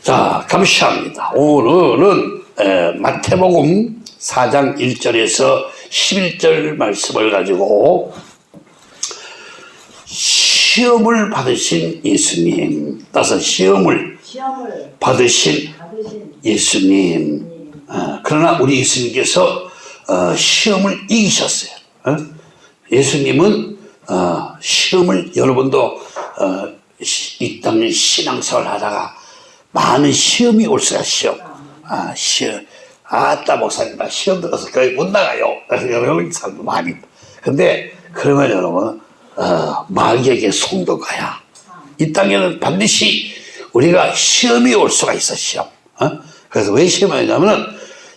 자, 감사합니다. 오늘은 에, 마태복음 4장 1절에서 11절 말씀을 가지고 시험을 받으신 예수님, 따서 시험을 시험을 받으신 받으신 예수님. 어, 그러나 우리 예수님께서 어, 시험을 이기셨어요. 어? 예수님은 어, 시험을 여러분도 땅에 신앙생활 하다가 많은 시험이 올 수가 시험. 아, 시험. 아따 목사님 나 시험 들어서 교회 못 나가요. 여러분 사람도 많이. 근데 그러면 여러분 어, 마귀에게 송도가야. 이 땅에는 반드시 우리가 시험이 올 수가 있어 시험. 어? 그래서 왜 시험이 오냐면은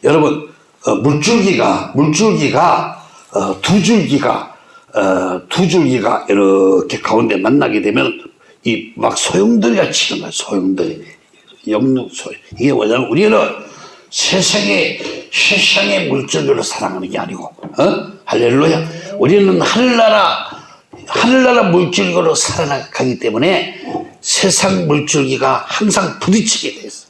여러분 어, 물줄기가 물줄기가 어, 두 줄기가 어, 두 줄기가 이렇게 가운데 만나게 되면 이 막 소용돌이가 치는 거야 소용돌이 영육 소용 이게 뭐냐면 우리는 세상의 세상의 물줄기로 살아가는 게 아니고 어? 할렐루야 우리는 하늘나라 하늘나라 물줄기로 살아가기 때문에 세상 물줄기가 항상 부딪히게 돼 있어.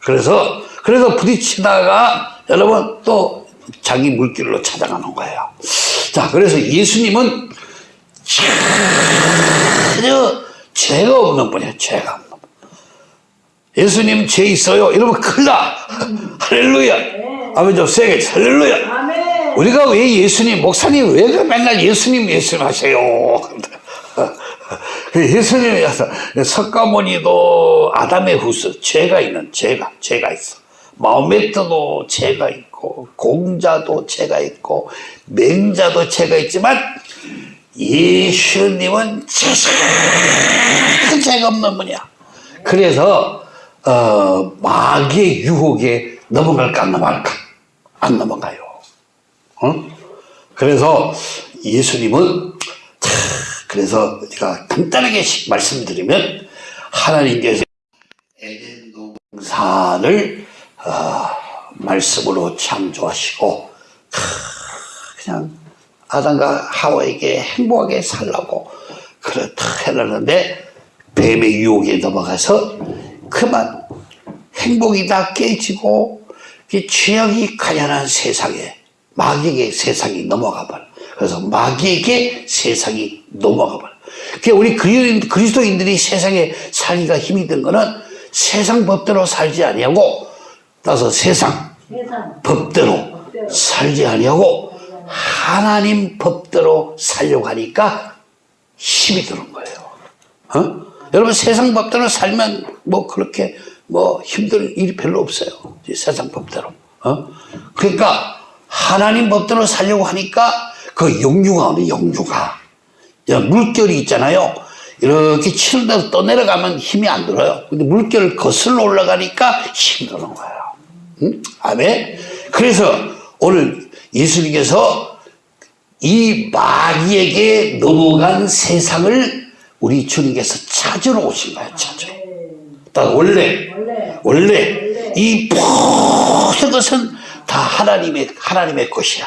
그래서 그래서 부딪히다가 여러분 또 자기 물길로 찾아가는 거예요. 자, 그래서 예수님은 전혀 죄가 없는 분이에요. 죄가 없는 분. 예수님 죄 있어요. 이러면 큰일 나. 할렐루야. 아멘 좀 세게 할렐루야. 우리가 왜 예수님, 목사님 왜그 맨날 예수님, 예수님 하세요? 그 예수님이 석가모니도 아담의 후스, 죄가 있는, 죄가, 죄가 있어. 마호메트도 죄가 있고, 공자도 죄가 있고, 맹자도 죄가 있지만, 예수님은 큰 죄가 없는 분이야. 그래서, 어, 마귀의 유혹에 넘어갈까, 안 넘어갈까? 안 넘어가요. 어? 그래서 예수님은 차, 그래서 제가 간단하게 말씀드리면 하나님께서 에덴 동산을 어, 말씀으로 창조하시고 크, 그냥 아담과 하와에게 행복하게 살라고 그렇다 해놨는데 뱀의 유혹에 넘어가서 그만 행복이 다 깨지고 이 죄악이 가련한 세상에 마귀에게 세상이 넘어가 버려. 그래서 마귀에게 세상이 넘어가 버려. 그러니까 우리 그리스도인- 그리스도인들이 세상에 살기가 힘이 든 거는 세상 법대로 살지 아니하고 따서 세상 세상 법대로 살지 아니하고 하나님 법대로 살려고 하니까 힘이 드는 거예요. 어? 여러분 세상 법대로 살면 뭐 그렇게 뭐 힘들 일이 별로 없어요. 이 세상 법대로. 어? 그러니까 하나님 법대로 살려고 하니까 그 영유가 오는 영유가 야, 물결이 있잖아요. 이렇게 치는다 떠내려가면 힘이 안 들어요. 근데 물결을 거슬러 올라가니까 힘이 드는 거예요. 응? 아멘. 그래서 오늘 예수님께서 이 마귀에게 넘어간 세상을 우리 주님께서 찾으러 오신 거예요. 찾으러. 딱 원래 원래 원래 이 모든 것은 다 하나님의 하나님의 것이야.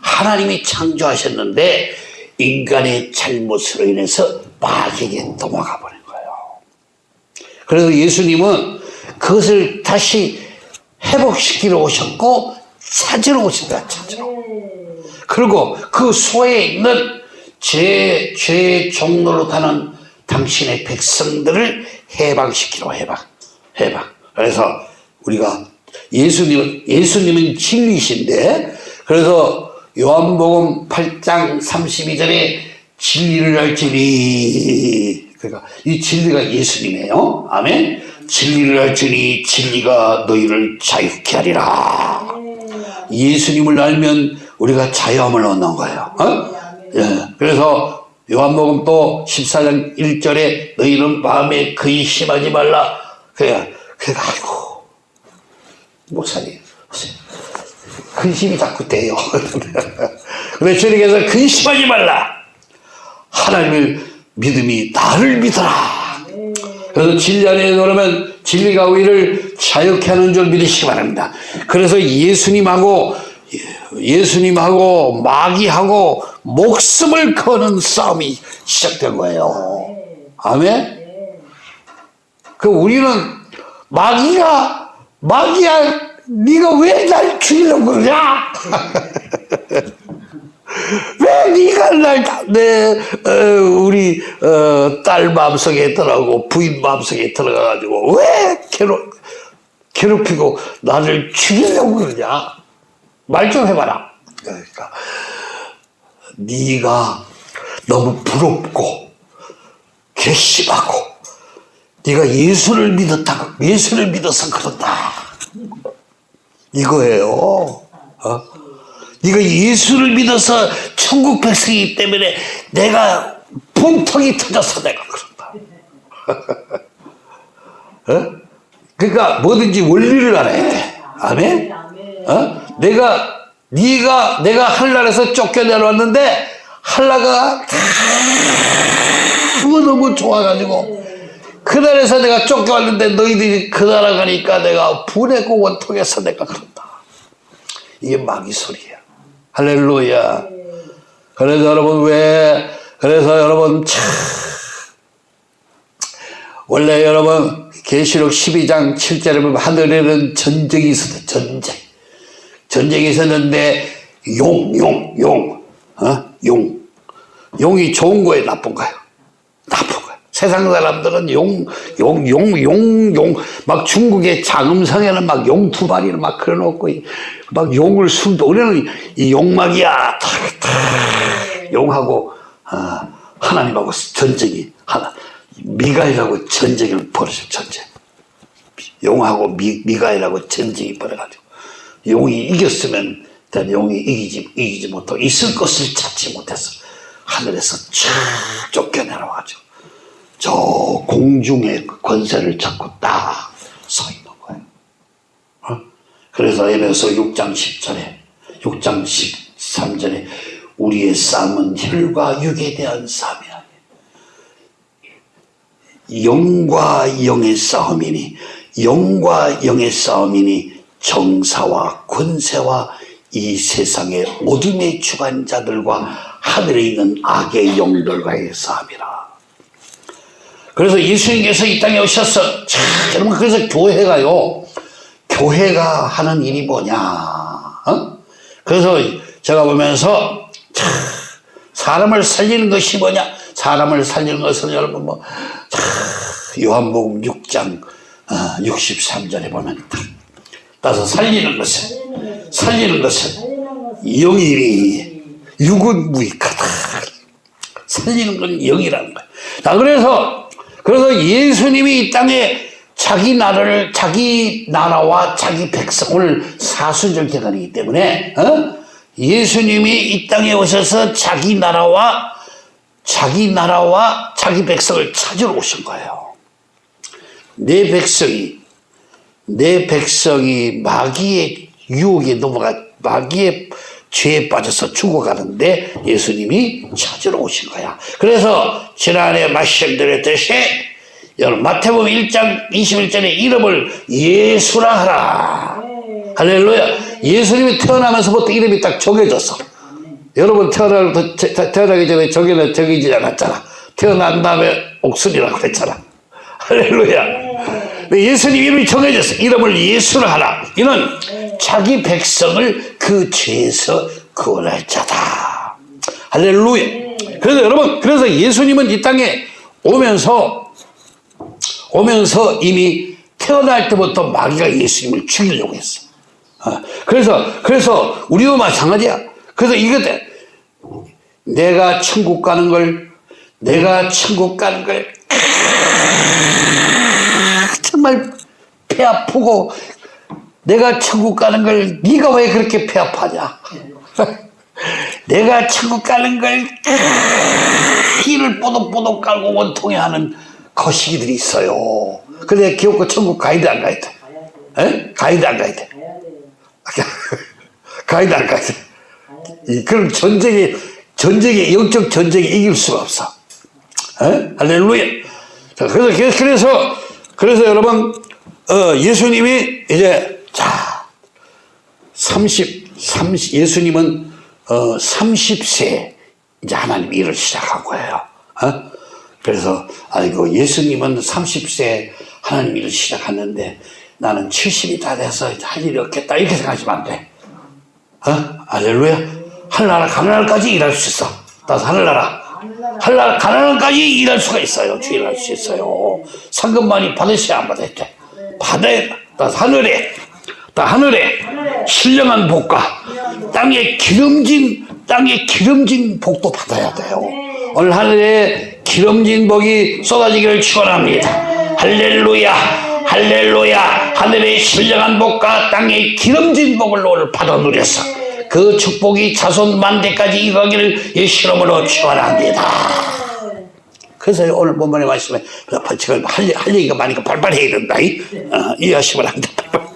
하나님이 창조하셨는데 인간의 잘못으로 인해서 마귀에게 넘어가 버린 거예요. 그래서 예수님은 그것을 다시 회복시키러 오셨고 찾으러 오신 거야. 찾으러. 그리고 그 소에 있는 죄, 죄의 종로로 가는 당신의 백성들을 해방시키러 해방, 해방. 그래서 우리가 예수님은, 예수님은 진리이신데, 그래서 요한복음 8장 32절에 진리를 알지니, 그러니까 이 진리가 예수님이에요. 아멘. 진리를 알지니 진리가 너희를 자유케 하리라. 예수님을 알면 우리가 자유함을 얻는 거예요. 어? 예. 그래서 요한복음 또 14장 1절에 너희는 마음에 근심하지 말라. 그래, 그래, 아이고, 목사님, 근심이 자꾸 돼요. 근데 주님께서 근심하지 말라. 하나님을 믿음이 나를 믿어라. 그래서 진리 안에 들어오면 진리가 우리를 자유케 하는 줄 믿으시기 바랍니다. 그래서 예수님하고 예수님하고 마귀하고 목숨을 거는 싸움이 시작된 거예요. 아멘. 그 우리는 마귀가 마귀야 네가 왜 날 죽이려고 그러냐? 왜 네가 날내 어, 우리 어, 딸 마음속에 들어가고 부인 마음속에 들어가가지고 왜 괴롭 괴롭히고 나를 죽이려고 그러냐? 말 좀 해봐라. 그러니까 네가 너무 부럽고 괘씸하고 네가 예수를 믿었다 예수를 믿어서 그런다 이거예요. 어? 네가 예수를 믿어서 천국 백성이기 때문에 내가 분통이 터져서 내가 그런다. 어? 그러니까 뭐든지 원리를 알아야 돼. 아멘. 어? 내가 네가 내가 한나라에서 쫓겨내려왔는데 한나가 너무 너무 좋아가지고 그 나라에서 내가 쫓겨왔는데 너희들이 그 나라 가니까 내가 분해고 원통해서 내가 그런다. 이게 마귀 소리야. 할렐루야. 그래서 여러분 왜 그래서 여러분 참 원래 여러분 계시록 12장 7절에 보면 하늘에는 전쟁이 있었다. 전쟁. 전쟁이 있었는데 용, 용, 용, 어? 용. 용이 좋은 거예요, 나쁜 거예요? 나쁜. 세상 사람들은 용, 용, 용, 용, 용. 막 중국의 장음성에는 막용두 마리를 막 그려놓고 막 용을 숨도 우리는 이 용막이야. 탁, 탁. 용하고 어, 하나님하고 전쟁이 하나. 미가이라고 전쟁을 벌어져 전쟁. 용하고 미, 미가이라고 전쟁이 벌어가지고 용이 이겼으면 용이 이기지 이기지 못하고 있을 것을 찾지 못해서 하늘에서 쫙 쫓겨내려가지고 저 공중의 권세를 잡고 딱 서 있는 거예요. 어? 그래서 에베소 6장 10절에 6장 13절에 우리의 싸움은 혈과 육에 대한 싸움이 아니에요. 영과 영의 싸움이니 영과 영의 싸움이니 정사와 권세와 이 세상의 어둠의 주관자들과 하늘에 있는 악의 영들과의 싸움이라. 그래서 예수님께서 이 땅에 오셔서 참 여러분 그래서 교회가요. 교회가 하는 일이 뭐냐 어? 그래서 제가 보면서 참 사람을 살리는 것이 뭐냐? 사람을 살리는 것은 여러분 뭐 참, 요한복음 6장 어, 63절에 보면 딱 따서 살리는 것은 살리는 것은 영이니 육은 무익하다. 살리는 건 영이라는 거야 자 그래서 그래서 예수님이 이 땅에 자기 나라를 자기 나라와 자기 백성을 사수절게 다니기 때문에 어? 예수님이 이 땅에 오셔서 자기 나라와 자기 나라와 자기 백성을 찾으러 오신 거예요. 내 백성이 내 백성이 마귀의 유혹에 넘어가 마귀의 죄에 빠져서 죽어가는데 예수님이 찾으러 오신 거야. 그래서 지난해 말씀드렸듯이 여러분 마태복음 1장 21절에 이름을 예수라 하라. 할렐루야. 예수님이 태어나면서부터 이름이 딱 정해졌어. 여러분 태어나, 태어나기 전에 정해는 정해지지 않았잖아. 태어난 다음에 옥순이라고 그랬잖아. 할렐루야. 예수님 이름이 정해졌어. 이름을 예수라 하라. 이는 자기 백성을 그 죄에서 구원할 자다. 할렐루야. 그래서 여러분, 그래서 예수님은 이 땅에 오면서, 오면서 이미 태어날 때부터 마귀가 예수님을 죽이려고 했어. 어, 그래서, 그래서 우리도 마찬가지야. 그래서 이것 때 내가 천국 가는 걸, 내가 천국 가는 걸, 정말 배 아프고 내가 천국 가는 걸 네가 왜 그렇게 배 아파냐? 내가 천국 가는 걸 피를 뽀독뽀독 깔고 원통해 하는 거시기들이 있어요. 근데 기업고 천국 돼, 안 가야 돼? 에? 돼, 안 가야 돼? 돼, 안 가야 돼? 이, 그럼 전쟁에, 전쟁에, 영적 전쟁에 이길 수가 없어. 에? 할렐루야. 자, 그래서, 그래서, 그래서 여러분, 어, 예수님이 이제, 자, 30, 30, 예수님은 어, 30세 이제 하나님 일을 시작한 거예요. 어? 그래서 아이고 예수님은 30세 하나님 일을 시작하는데 나는 70이 다 돼서 할 일이 없겠다 이렇게 생각하시면 안 돼. 어? 알렐루야. 하늘나라 가나안까지 일할 수 있어. 나도 하늘나라. 하늘나라 가나안까지 일할 수가 있어요. 주일할 수 있어요. 상금만이 받으셔야 안 받아야 돼. 받아야 돼. 나 하늘에 나 하늘에 신령한 복과 땅에 기름진 땅에 기름진 복도 받아야 돼요. 오늘 하늘에 기름진 복이 쏟아지기를 축원합니다. 할렐루야, 할렐루야. 하늘의 신령한 복과 땅의 기름진 복을 오늘 받아 누렸어. 그 축복이 자손 만대까지 이루기를 예수님으로 축원합니다. 그래서 오늘 본문의 말씀에 할, 할 얘기가 많으니까 발발 해야 된다. 이? 어, 이해하시면 안 돼. 발발.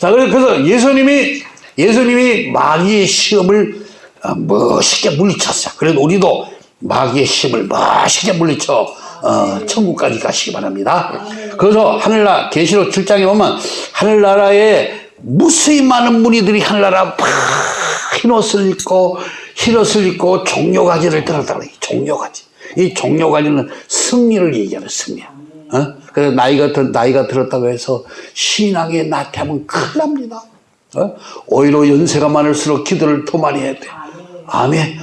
자, 그래- 그래서 예수님이, 예수님이 마귀의 시험을 어, 멋있게 물리쳤어요. 그래도 우리도 마귀의 시험을 멋있게 물리쳐, 어, 천국까지 가시기 바랍니다. 그래서 하늘나라, 계시록 7장에 보면 하늘나라에 무수히 많은 무리들이 하늘나라 막 흰옷을 입고, 흰 옷을 입고 종려가지를 들었다 그래. 종려가지. 이 종려가지는 승리를 얘기하는 승리야. 어? 그래서 나이가, 들, 나이가 들었다고 해서 신앙에 나태하면 큰일 납니다. 어? 오히려 연세가 많을수록 기도를 더 많이 해야 돼. 아멘.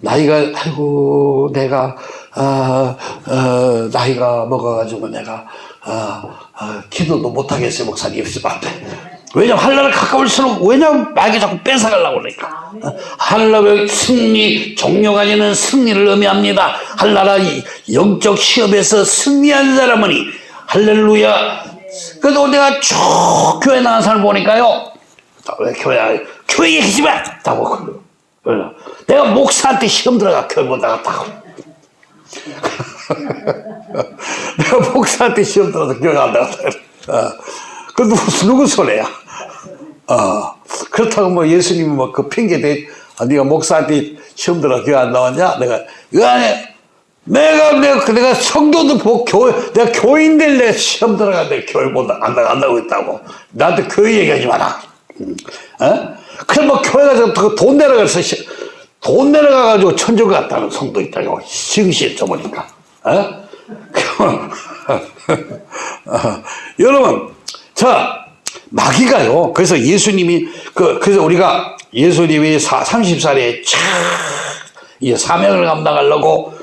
나이가, 아이고, 내가, 아, 어, 나이가 먹어가지고 내가, 아, 아, 기도도 못하겠어요, 목사님. 안 돼. 왜냐면 하늘나라 가까울수록, 왜냐면 마귀 자꾸 뺏어가려고 그러니까. 어, 하늘나라의 승리, 종료가지는 승리를 의미합니다. 이 영적 시험에서 승리한 사람은, 할렐루야. 그래도 내가 쭉 교회 나간 사람 보니까요. 왜 교회, 교회 얘기하지 마! 다고. 내가 목사한테 시험 들어가 교회 못 나갔다고. 내가 목사한테 시험 들어서 교회 안 나갔다. 어. 그 누구, 누구 손해야? 어. 그렇다고 뭐 예수님이 뭐 그 핑계 대, 아, 네가 목사한테 시험 들어 교회 안 나왔냐? 내가, 그 안에, 내가, 내가, 내가 성도도 보, 교회, 내가 교인들 내 시험 들어가는데 교회 못, 나- 안 나간다고 했다고. 나한테 교회 얘기하지 마라. 음. 어? 그래, 뭐, 교회 가서 그돈 내려가서, 시- 돈 내려가가지고 천국 갔다는 성도 있다고. 시흥시에 써보니까. 어? 어, 여러분, 자, 마귀가요. 그래서 예수님이, 그, 그래서 우리가 예수님이 사, 30살에 차, 이 사명을 감당하려고,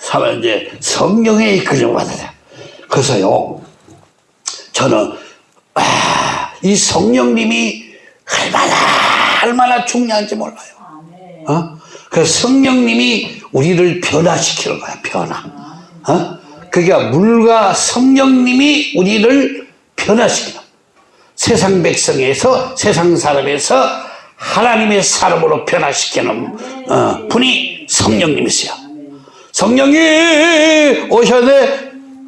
사명, 이제 성령의 이끌림을 받아야 돼. 그래서요, 저는, 아, 이 성령님이 얼마나, 얼마나 중요한지 몰라요. 어? 그 성령님이 우리를 변화시키는 거야, 변화. 어? 그게 물과 성령님이 우리를 변화시키는 세상 백성에서 세상 사람에서 하나님의 사람으로 변화시키는 어, 분이 성령님이세요. 성령이 오셔야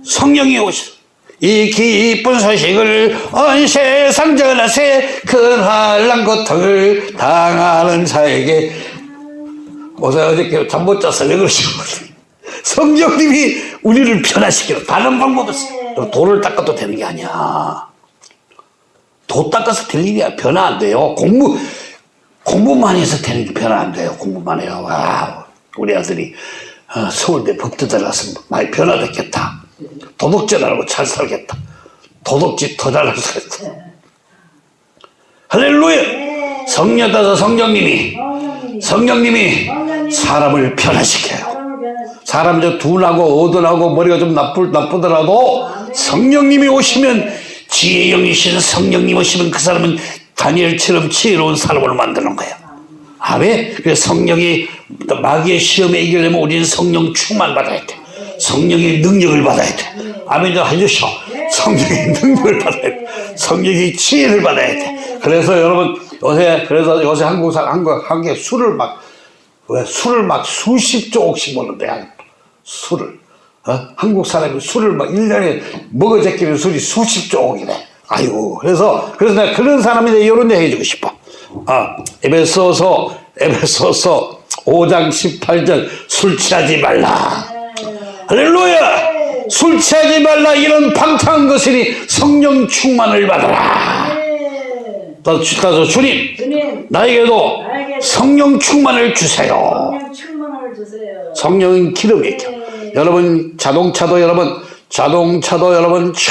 성령이 오셔. 이 기쁜 소식을 온 세상 전하세 그 한란 고통을 당하는 자에게 어제 어저께 잠 못 자서 왜 그러시고 성령님이 우리를 변화시키는 다른 방법 없어 돌을 닦아도 되는 게 아니야. 도 닦아서 될 일이야. 변화 안 돼요. 공부 공부만 해서 되는 게 변화 안 돼요. 공부만 해요. 와 우리 아들이 어, 서울대 법대 들어가서 많이 변화됐겠다. 도덕질 안 하고 잘 살겠다. 도덕질 더 잘할 수 있겠다. 할렐루야! 성령 따서 성령님이 성령님이. 사람을 변화시켜요. 사람 저 둔하고 어둔하고 머리가 좀 나쁠, 나쁘더라도 성령님이 오시면 지혜 영이신 성령님 오시면 그 사람은 다니엘처럼 지혜로운 사람으로 만드는 거예요. 아멘. 그래서 성령이 마귀의 시험에 이기려면 우리는 성령 충만 받아야 돼. 성령의 능력을 받아야 돼. 아멘 좀 해주셔. 성령의 능력을 받아야 돼. 성령의 지혜를 받아야 돼. 그래서 여러분 요새 그래서 요새 한국 사 한국 한국에 술을 막 왜 술을 막 수십 조씩 먹는데 술을 어? 한국 사람이 술을 막 1년에 먹어 제끼는 술이 수십 조이네. 아이고 그래서 그래서 내가 그런 사람인데 이런 얘기 해주고 싶어. 아 에베소서 에베소서 5장 18절 술 취하지 말라. 할렐루야! 술 취하지 말라. 이런 방탕한 것이니 성령 충만을 받아라. 주- 나도 주님 주님, 나에게도 나에게도 성령 충만을 주세요. 그냥 충만을 주세요. 성령은 기름이죠. 여러분 자동차도 여러분 자동차도 여러분 촥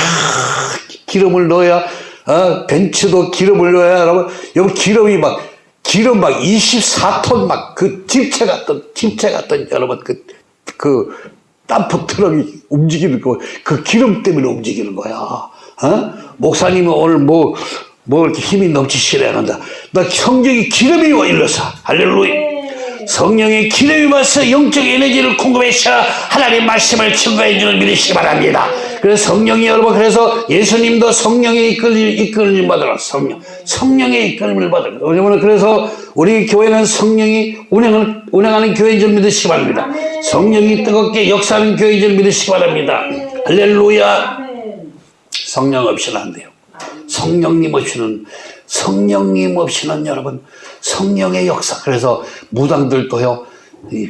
기름을 넣어야 어, 벤츠도 기름을 넣어야 여러분 여기 기름이 막 기름 막 24톤 막 그 집체 같던 집체 같던 여러분 그그 덤프 트럭이 움직이는 거 그 기름 때문에 움직이는 거야. 어? 목사님은 오늘 뭐, 뭐 이렇게 힘이 넘치시려 한다. 나 성경이 기름이 와 일러서. 할렐루야. 성령의 기름이 와서 영적 에너지를 공급해서 하나님 말씀을 증거해 주는 믿으시기 바랍니다. 그래서 성령이 여러분 그래서 예수님도 성령의 이끌림 이끌림 받으라 성령 성령의 이끌림을 받으라. 왜냐면 그래서 우리 교회는 성령이 운행을 운행하는 교회인 줄 믿으시기 바랍니다. 성령이 뜨겁게 역사하는 교회인 줄 믿으시기 바랍니다. 할렐루야. 성령 없이는 안 돼요. 성령님 없이는 성령님 없이는 여러분 성령의 역사. 그래서 무당들도요 이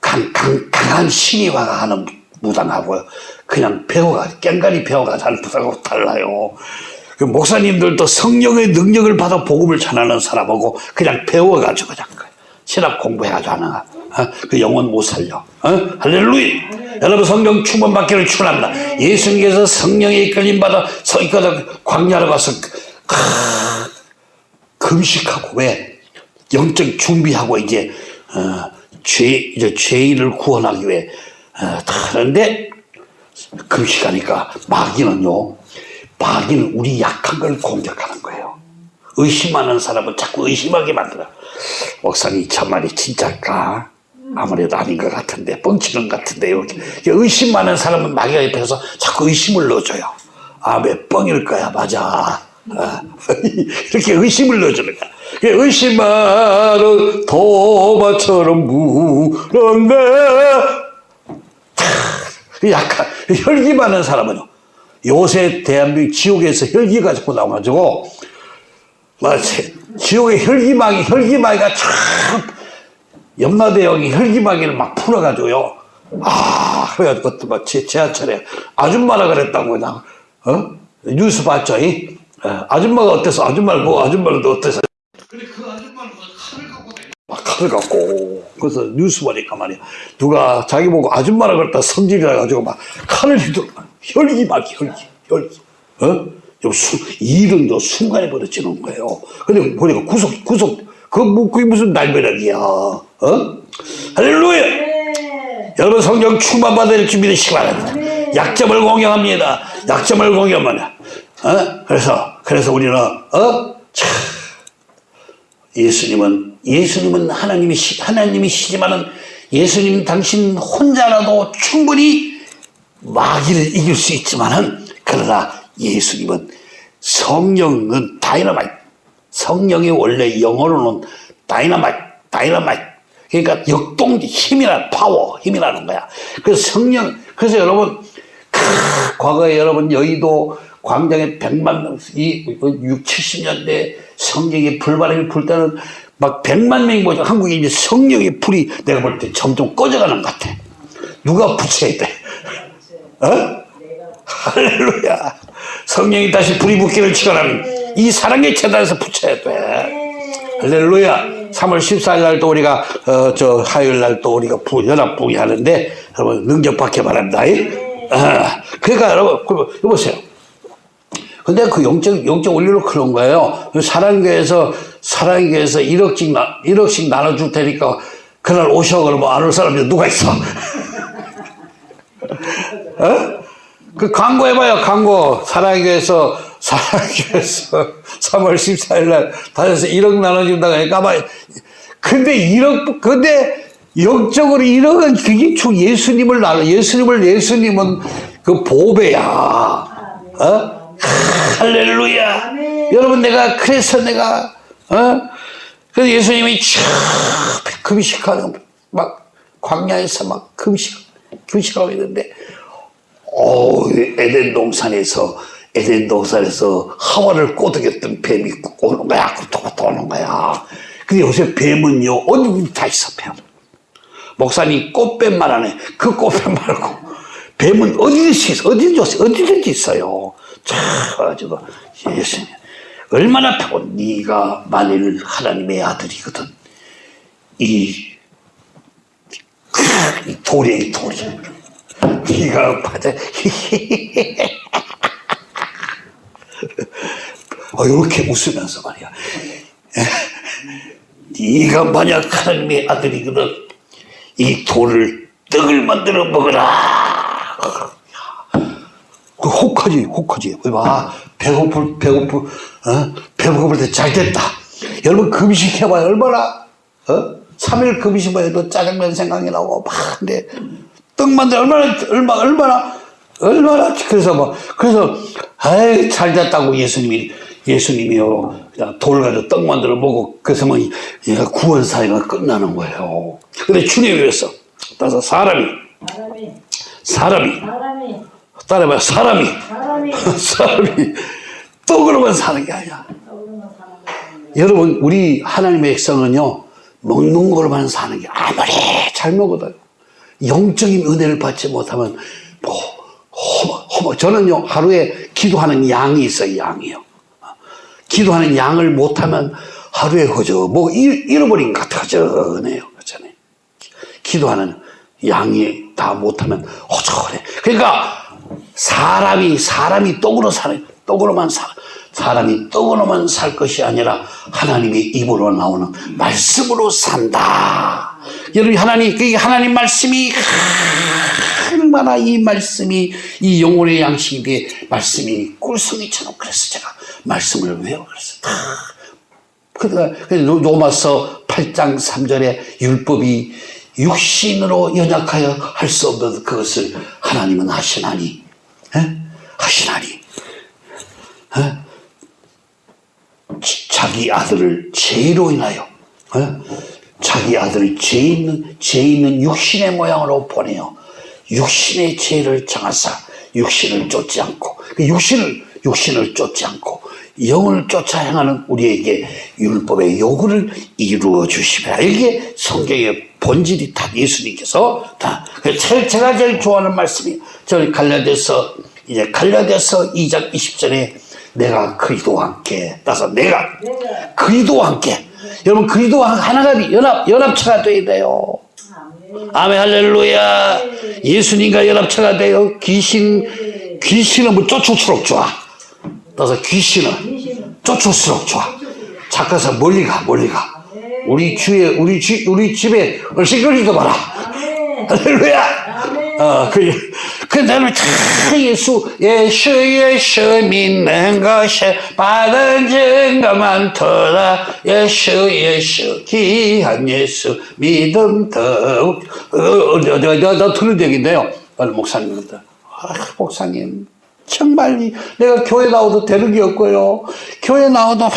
강, 강, 강한 신이화가 하는 무당하고요. 그냥 배워가 깽가리 배워가 하는 무당하고 달라요. 그 목사님들도 성령의 능력을 받아 복음을 전하는 사람하고 그냥 배워가지고 그냥 신학 공부해가지고 하는 거. 어? 그 영혼 못 살려. 어? 할렐루야! 여러분 성령 충만 받기를 축원합니다. 예수님께서 성령의 이끌림 받아 서이까지 광야로 가서 크, 금식하고 왜 영적 준비하고 이제 어, 죄 이제 죄인을 구원하기 위해 어, 하는데 금식하니까 마귀는요 마귀는 우리 약한 걸 공격하는 거예요. 의심하는 사람은 자꾸 의심하게 만들어. 목사님 참 말이 진짜일까? 아무래도 아닌 것 같은데 뻥치는 것 같은데 이렇게 의심 많은 사람은 마귀가 옆에서 자꾸 의심을 넣어줘요. 아몇 뻥일 거야 맞아. 아, 이렇게 의심을 넣어주는 거야. 의심하는 도마처럼 무는데 약간 혈기 많은 사람은요. 요새 대한민국 지옥에서 혈기가 자꾸 나와가지고 지옥의 혈기막이 혈기막이가 참 염라대왕이 혈기막이를 막 풀어가지고요. 아 그래가지고 그것도 지하철에 아줌마라 그랬다고 그냥 어 뉴스 봤죠? 이? 예, 아줌마가 어때서 아줌마를 보고 아줌마를 어때서 근데 그 아줌마는 칼을 갖고 막 칼을 갖고 그래서 뉴스 보니까 말이야 누가 자기 보고 아줌마라 그랬다 성질이라 가지고 막 칼을 휘두르 혈기 막 혈기 혈기 어? 좀 수, 일은 더 순간에 벌어지는 거예요 근데 보니까 구속 구속 그 뭐, 그게 무슨 날벼락이야 어? 할렐루야 여러분 성령 충만 받을 준비되시기 바랍니다. 약점을 공경합니다. 약점을 공경합니다. 어? 그래서 그래서 우리는 어? 참, 예수님은 예수님은 하나님이시 하나님이시지만은 예수님 당신 혼자라도 충분히 마귀를 이길 수 있지만은 그러나 예수님은 성령은 다이너마이트. 성령이 원래 영어로는 다이너마이트 다이너마이트. 그러니까 역동적 힘이라 파워 힘이라는 거야. 그래서 성령 그래서 여러분 크, 과거에 여러분 여의도 광장에 100만 명, 이 6, 70년대 성령의 불바람이 불 때는 막 100만 명이 모여 한국에 이제 성령의 불이 내가 볼 때 점점 꺼져가는 것 같아. 누가 붙여야 돼? 어? 할렐루야. 성령이 다시 불이 붙기를 축원하는 이 사랑의 재단에서 붙여야 돼. 할렐루야. 3월 14일 날 또 우리가 어, 저 화요일 날 또 우리가 부, 연합 부기 하는데 여러분 능력 받기 바랍니다. 아, 그러니까 여러분 보세요. 근데 그 영적, 영적 원리로 그런 거예요. 사랑교회에서, 사랑교회에서 1억씩, 나, 1억씩 나눠줄 테니까 그날 오셔 그러면 안 올 사람이 누가 있어? 어? 그 광고 해봐요, 광고. 사랑교회에서, 사랑교회에서 3월 14일 날 다녀서 1억 나눠준다고 하니까 아마, 근데 1억, 근데 영적으로 1억은 그게 주 예수님을 나눠, 예수님을, 예수님은 그 보배야. 어? 할렐루야. 여러분 내가 그래서 내가 어? 그래서 예수님이 촥 금식하는 막 광야에서 막 금식 금식하고 있는데 오 에덴 동산에서 에덴 동산에서 하와를 꼬드겼던 뱀이 오는 거야. 또 오는 거야. 근데 요새 뱀은요 어디 다 있어 뱀. 목사님 꽃뱀만 하네. 그 꽃뱀 말고 뱀은 어디든지 있어. 어디든지, 어디든지 있어요. 참, 가지고 예수님. 얼마나 타고 네가 만일 하나님의 아들이거든. 이, 이 돌이, 이 돌이. 네가 받아. 어, 이렇게 웃으면서 말이야. 네가 만약 하나님의 아들이거든 이 돌을 떡을 만들어 먹어라. 그 혹하지, 혹하지. 봐, 배고플, 배고플, 어? 배고플 때 잘 됐다. 여러분 금식 해봐요. 얼마나, 어? 3일 금식 해도 짜장면 생각이 나고, 막, 근데, 떡 만들 얼마나, 얼마, 얼마나, 얼마나, 그래서 뭐, 그래서, 아이, 잘 됐다고 예수님이, 예수님이요, 그냥 돌 가지고 떡 만들어 먹고, 그래서 뭐, 얘가 구원 사회가 끝나는 거예요. 근데 주님이 그랬어. 따라서 사람이, 사람이 사람이, 사람이 따라해봐요. 사람이, 사람이 사람이 떡으로만 사는 게 아니야. 여러분, 우리 하나님의 백성은요, 먹는 걸로만 사는 게 아무리 잘 먹어도요. 영적인 은혜를 받지 못하면, 뭐, 허머, 허머. 저는요, 하루에 기도하는 양이 있어요, 양이요. 기도하는 양을 못하면 하루에 허저, 뭐, 잃- 잃어버린 것 같아, 허전해요. 그렇잖아요. 기도하는 양이 다 못하면 허전해. 그러니까 사람이 사람이 떡으로 사는 떡으로만 사 사람이 떡으로만 살 것이 아니라 하나님의 입으로 나오는 말씀으로 산다. 여러분 하나님 그 하나님 말씀이 얼마나 이 말씀이 이 영혼의 양식이 돼 말씀이 꿀송이처럼 그래서 제가 말씀을 외워 그랬어요. 다 그러니까 그래서 로마서 8장 3절에 율법이 육신으로 연약하여 할 수 없는 그것을 하나님은 하시나니 에? 하시나니 에? 지- 자기 아들을 죄로 인하여 에? 자기 아들을 죄 있는 죄 있는 육신의 모양으로 보내어 육신의 죄를 정하사 육신을 쫓지 않고 그 육신을 육신을 쫓지 않고 영을 쫓아 행하는 우리에게 율법의 요구를 이루어 주시라. 이게 성경의 본질이 다 예수님께서 다. 제가 제일 좋아하는 말씀이 저희 갈라디아서 이제 갈라디아서 2장 20절에 내가 그리스도와 함께 따서 내가 그리스도와 함께 여러분 그리스도와 하나가 연합 연합체가 돼야 돼요. 아멘 아멘 할렐루야. 예수님과 연합체가 돼요. 귀신 귀신은 뭐 쫓을수록 좋아. 따라서 귀신은 쫓을수록 좋아. 착해서 멀리 가 멀리 가. 우리 주에 우리 집 우리 집에 얼씬거리도 마라. 할렐루야. 아멘 어, 그, 그 다음에 다 예수, 예수, 예수 믿는 것이 받은 증거만 터라. 예수, 예수, 귀한 예수, 믿음 더욱. 어, 어, 나, 나 들은 얘기인데요. 어느 목사님한테. 아, 목사님. 정말 이- 내가 교회 나와도 되는 게 없고요. 교회 나와도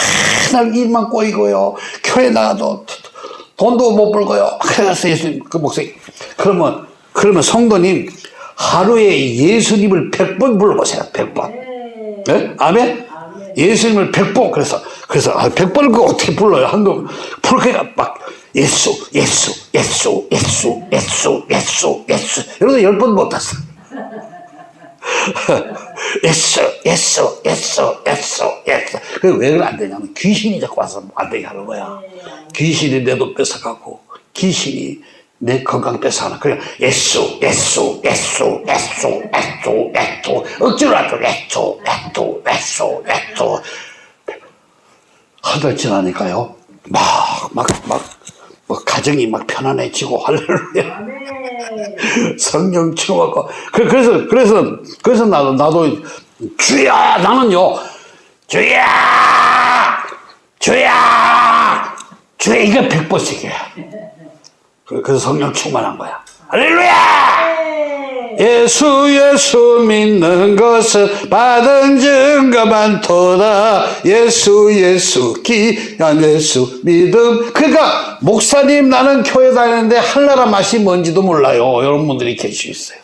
맨날 일만 꼬이고요. 교회 나와도 돈도 못 벌고요. 그래서 예수님, 그 목사님. 그러면, 그러면 성도님, 하루에 예수님을 100번 불러보세요. 100번. 네. 네? 아멘? 예수님을 100번. 그래서, 그래서, 아, 100번을 그 어떻게 불러요? 한동 불러니까 막, 예수, 예수, 예수, 예수, 예수, 예수, 예수. 이러다 10번 못 했어. 예수, 예수, 예수, 예수, 예수. 그왜 안 되냐면 귀신이 자꾸 와서 안 되게 하는 거야. 귀신이 내돈 뺏어가고 귀신이 내 건강 뺏어가는 그래 예수, 예수, 예수, 예수, 예수, 예수 억지로 하죠. 예수, 예수, 예수, 예수 한달 지나니까요 막, 막, 막, 뭐 가정이 막 편안해지고 할렐루야. 성령 채워갖고. 그- 그래서 그래서 그래서 나도 나도 주야 나는요 주야 주야 주야 이거 백번씩이야 그래서 성령 충만한 거야. 할렐루야! 예수 예수 믿는 것은 받은 증거만 토다 예수 예수 귀한 예수 믿음. 그러니까 목사님 나는 교회 다니는데 한나라 맛이 뭔지도 몰라요. 이런 분들이 계실 수 있어요.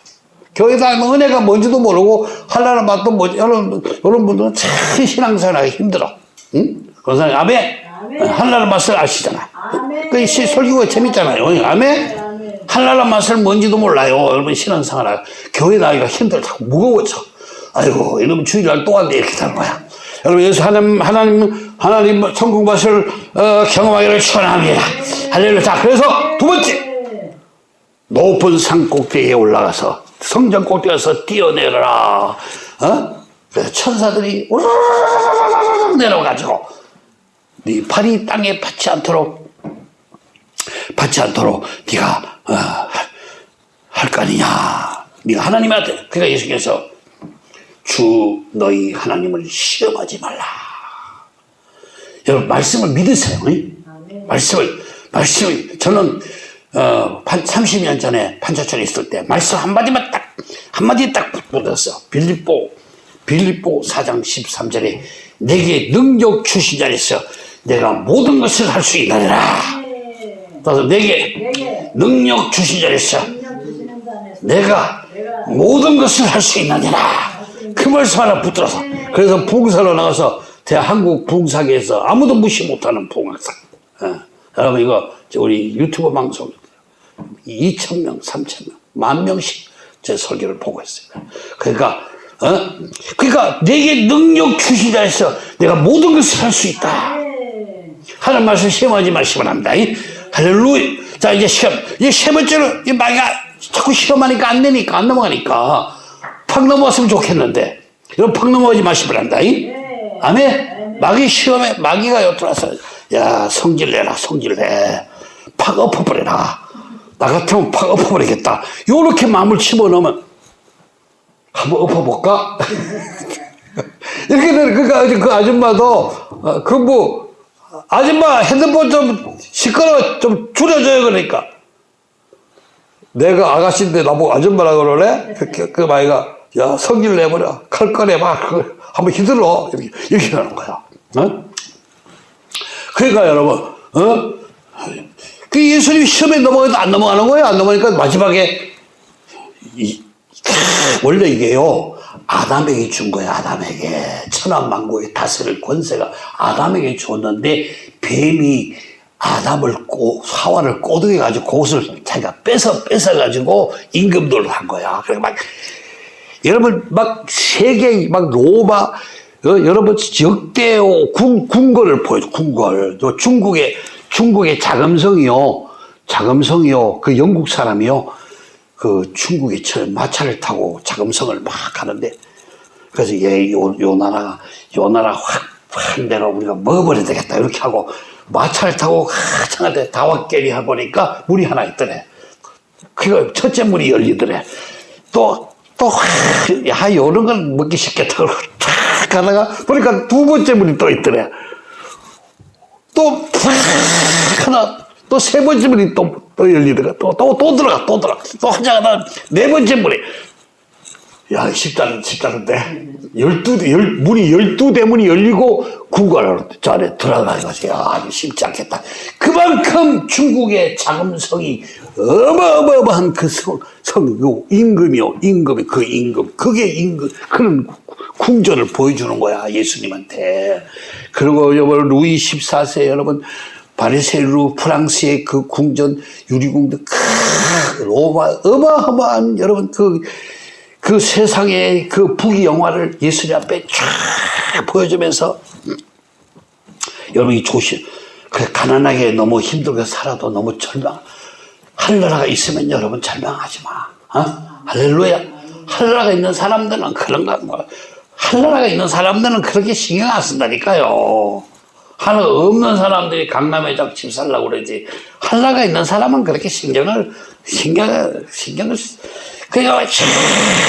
교회 다니면 은혜가 뭔지도 모르고 한나라 맛도 뭔지 이런, 이런 분들은 참 신앙생활하기 힘들어. 응? 권사님 아멘. 아멘. 한나라 맛을 아시잖아. 그 시- 설교가 재밌잖아요 아멘 아멘 한나라 맛을 뭔지도 몰라요. 여러분 신앙생활 교회 나기가 힘들다 무거워져. 아이고 이러면 주일날 또 왔네 이렇게 되는 거야. 여러분 예수 하나님 하나님 하나님 천국 맛을 어, 경험하기를 축원합니다. 할렐루야. 자 그래서 두 번째 높은 산 꼭대기에 올라가서 성전 꼭대기에서 뛰어내려라. 어? 그래서 천사들이 우르르르르르 내려가지고 네 팔이 땅에 받지 않도록 받지 않도록 네가 어, 할거 아니냐. 네가 하나님한테 그러니까 예수께서 주 너희 하나님을 시험하지 말라. 여러분 말씀을 믿으세요. 응? 아멘. 말씀을 말씀을 저는 어, 한 30년 전에 판자촌에 있을 때 말씀 한마디만 딱 한마디 딱 붙었어. 빌립보 빌립보 4장 13절에 내게 능력 주신 자리에서 내가 모든 것을 할 수 있느니라. 네. 그래서 내게 내게 능력 주신 자 안에서 내가 모든 것을 할 수 있느니라. 그 말씀 하나 붙들어서 그래서 부흥사로 나가서 대한국 부흥사계에서 아무도 무시 못하는 부흥사. 어. 여러분 이거 저 우리 유튜브 방송 2천 명, 3천 명, 만 명씩 제 설교를 보고 있어요. 그러니까 어? 그러니까 내게 능력 주신 자에서 내가 모든 것을 할 수 있다. 네. 하는 말씀 시험하지 마시면 합니다. 이? 할렐루야. 자, 이제 시험. 이제 세 번째로, 이 마귀가 자꾸 시험하니까 안 되니까, 안 넘어가니까, 팍 넘어갔으면 좋겠는데, 이런 팍 넘어가지 합니다. 이? 네. 아멘? 마귀 시험에, 마귀가 여들어서, 야, 성질 내라, 성질 내. 팍 엎어버려라. 나 같으면 팍 엎어버리겠다. 요렇게 마음을 집어넣으면, 한번 엎어볼까? 이렇게 되는, 그니까, 그 아줌마도, 어, 그 뭐, 아줌마 핸드폰 좀 시끄러워 좀 줄여줘요 그러니까. 내가 아가씨인데 나보고 아줌마라 그러래 그, 그, 그 마이가 야 성질 내버려. 칼 꺼내봐 그, 한번 휘둘러 이렇게 이렇게 하는 거야. 어? 그러니까 여러분 어? 그 예수님이 시험에 넘어가도 안 넘어가는 거예요? 안 넘어가니까 마지막에 이, 원래 이게요 아담에게 준 거야 아담에게. 천하만국의 다스릴 권세가 아담에게 줬는데 뱀이 아담을 꼬 하와를 꼬드겨 가지고 그것을 자기가 뺏어 뺏어 가지고 임금들로 한 거야. 그래 막 여러분 막 세계 막 로마 어, 여러분 역대요 궁 궁궐을 보여줘 궁궐 저 중국의 중국의 자금성이요. 자금성이요. 그 영국 사람이요 그 중국에 처 마차를 타고 자금성을 막 가는데 그래서 얘요 요 나라가 요 나라 확한 대로 우리가 먹어버려야 되겠다 이렇게 하고 마차를 타고 한참한테 다와깨리 해보니까 문이 하나 있더래. 그거 첫째 문이 열리더래. 또, 또, 야, 요런 건 먹기 쉽겠다. 그러고 탁 가다가 보니까 두 번째 문이 또 있더래. 또, 탁 하나, 또 세 번째 문이 또, 또 열리더라. 또, 또, 또 들어가, 또 들어가. 또 한자 가다가 네 번째 문이. 야, 쉽다는, 쉽다는데. 열두, 대, 열, 문이 열두 대문이 열리고 궁궐 저 안에 들어가가지고, 야, 아주 쉽지 않겠다. 그만큼 중국의 자금성이 어마어마한 그 성, 성, 그 임금이요, 임금이, 그 임금. 그게 임금, 그런 궁전을 보여주는 거야, 예수님한테. 그리고 여러분, 루이 14세 여러분, 바리세루 프랑스의 그 궁전 유리궁도 크 로마 어마어마한 여러분 그 그 세상의 그 부귀 영화를 예수님 앞에 쫙 보여주면서 여러분이 조심 그 가난하게 너무 힘들게 살아도 너무 절망 할나라가 있으면 여러분 절망하지 마 어? 할렐루야 할나라가 있는 사람들은 그런가 뭐 할나라가 있는 사람들은 그렇게 신경 안 쓴다니까요 하나 없는 사람들이 강남에 집 살라고 그러지 할나가 있는 사람은 그렇게 신경을 신경을 신경을 그러니까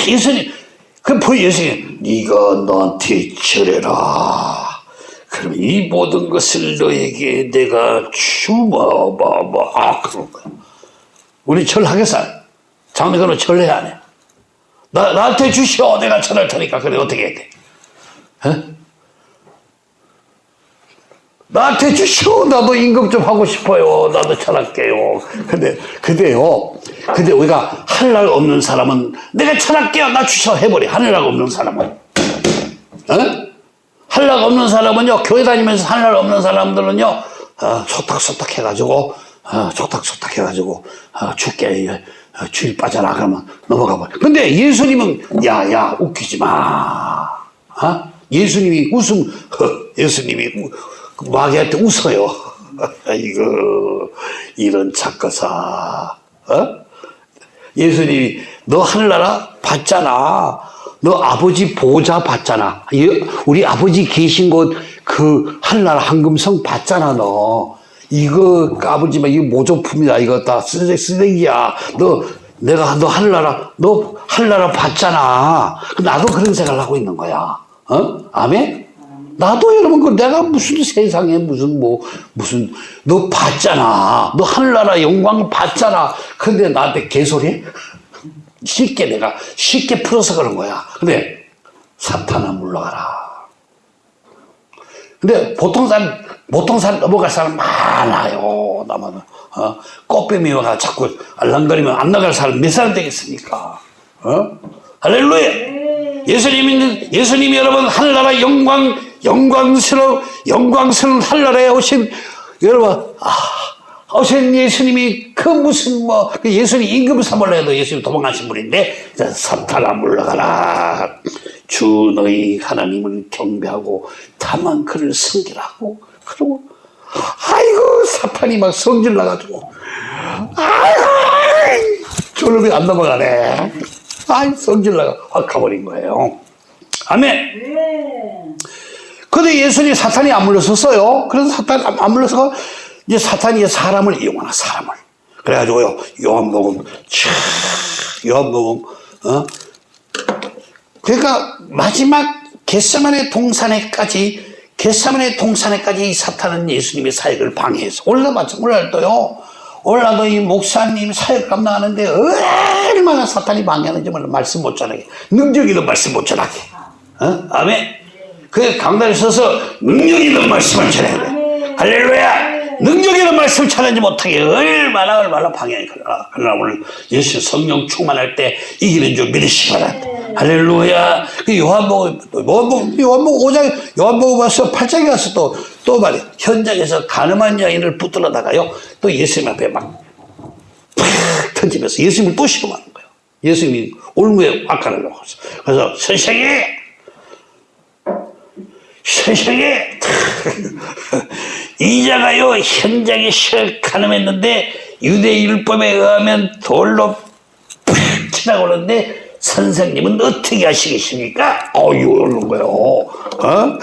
예수님 그 보여 예수님 네가 나한테 절해라 그럼 이 모든 것을 너에게 내가 주마봐봐 아 그런 거야 우리 절하겠어 장로교는 절해야 안 해? 나, 나한테 주시오 내가 절할 테니까 그래 어떻게 해야 돼? 어? 나한테 주시오. 나도 임금 좀 하고 싶어요. 나도 잘할게요. 근데, 근데요. 근데 우리가 할 날 없는 사람은 내가 잘할게요. 나 주셔. 해버려. 할 날 없는 사람은. 어? 할날 없는 사람은요. 교회 다니면서 할 날 없는 사람들은요. 어, 소탁소탁 해가지고, 어, 소탁소탁 해가지고, 어, 죽게, 어, 주일 빠져라. 그러면 넘어가 버려. 근데 예수님은, 야, 야, 웃기지 마. 어? 예수님이 웃음, 허, 예수님이 우, 그 마귀한테 웃어요. 아이고, 이런 착가사. 어? 예수님이 너 하늘나라 봤잖아. 너 아버지 보좌 봤잖아. 예, 우리 아버지 계신 곳 그 하늘나라 황금성 봤잖아 너. 이거 아버지만 이거 모조품이다. 이거 다 쓰레기, 쓰레기야. 너 내가 너 하늘나라 너 하늘나라 봤잖아. 나도 그런 생각을 하고 있는 거야. 어? 아멘? 나도 여러분 그 내가 무슨 세상에 무슨 뭐 무슨 너 봤잖아. 너 하늘나라 영광 봤잖아. 근데 나한테 개소리? 쉽게 내가 쉽게 풀어서 그런 거야. 근데 사탄아 물러가라. 근데 보통 사람 보통 사람 넘어갈 사람 많아요. 나만 어? 꽃뱀이 와가 자꾸 알랑거리면 안 나갈 사람 몇 사람 되겠습니까? 어? 할렐루야. 예수님 있는 예수님이 여러분 하늘나라 영광 영광스러운 영광스러운 하늘나라에 오신 여러분 아, 오신 예수님이 그 무슨 뭐그 예수님 임금 삼을라 해도 예수님 도망가신 분인데 자, 사탄아 물러가라. 주 너희 하나님을 경배하고 다만 그를 섬기라고. 그러고 아이고 사탄이 막 성질 나가지고. 아이고 졸업이 안 넘어가네. 아이 성질 나가 확 가버린 거예요. 아멘. 네. 근데 예수님 사탄이 안 물러섰어요. 그래서 사탄 안- 안 물러서 이제 사탄이 사람을 이용하나 사람을. 그래가지고요 요한복음 촤 요한복음 어 그러니까 마지막 겟세만의 동산에까지 겟세만의 동산에까지 이 사탄은 예수님의 사역을 방해해서 올라봤죠 올라도요 올라도 이 목사님 사역 감당하는데 얼마나 사탄이 방해하는지 말씀 못 전하게 있는 말씀 못 전하게 어? 아멘 그 강단에 서서 능력 있는 말씀을 전해야 돼. 할렐루야! 능력 있는 말씀을 전하지 못하게 얼마나 얼마나 방해해 그러나. 그러나 오늘 예수 성령 충만할 때 이기는 줄 믿으시기 바랍니다. 할렐루야! 그 요한복음 요한복음 요한복음 5장 요한복음 와서 8장에 와서 또 또 말이야 현장에서 가늠한 여인을 붙들어다가요 또 예수님 앞에 막 팍 던지면서 예수님을 또 시험하는 거예요. 예수님이 올무에 악간을 놓았어 그래서 선생님 세상에 이자가요 현장에 실 가늠했는데 유대 율법에 의하면 돌로 팍 그러는데 선생님은 어떻게 하시겠습니까? 어유 이러는 거예요. 어?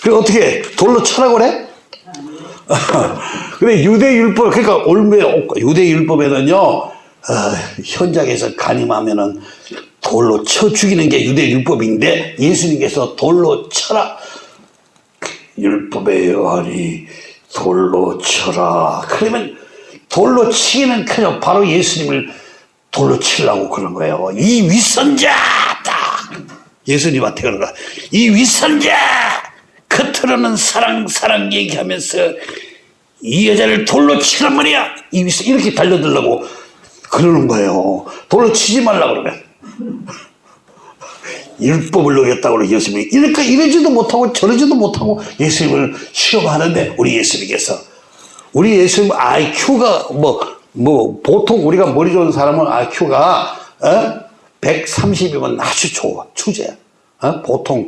그 어떻게 돌로 쳐라고 그래? 근데 유대 율법 그러니까 올무에 유대 율법에는요 어, 현장에서 간임하면은 돌로 쳐 죽이는 게 유대 율법인데 예수님께서 돌로 쳐라. 율법에 의하니 돌로 쳐라. 그러면 돌로 치기는 그냥 바로 예수님을 돌로 치려고 그런 거예요. 이 위선자! 딱! 예수님한테 그런 거야. 이 위선자! 겉으로는 사랑 사랑 얘기하면서 이 여자를 돌로 치란 말이야. 이 위선 이렇게 달려들라고 그러는 거예요. 돌로 치지 말라 그러면 율법을 어겼다고 예수님이 이렇게 이러지도 못하고 저러지도 못하고 예수님을 시험하는데 우리 예수님께서 우리 예수님 IQ가 뭐, 뭐, 보통 우리가 머리 좋은 사람은 IQ가, 어? 130이면 아주 좋아. 추제야. 어? 보통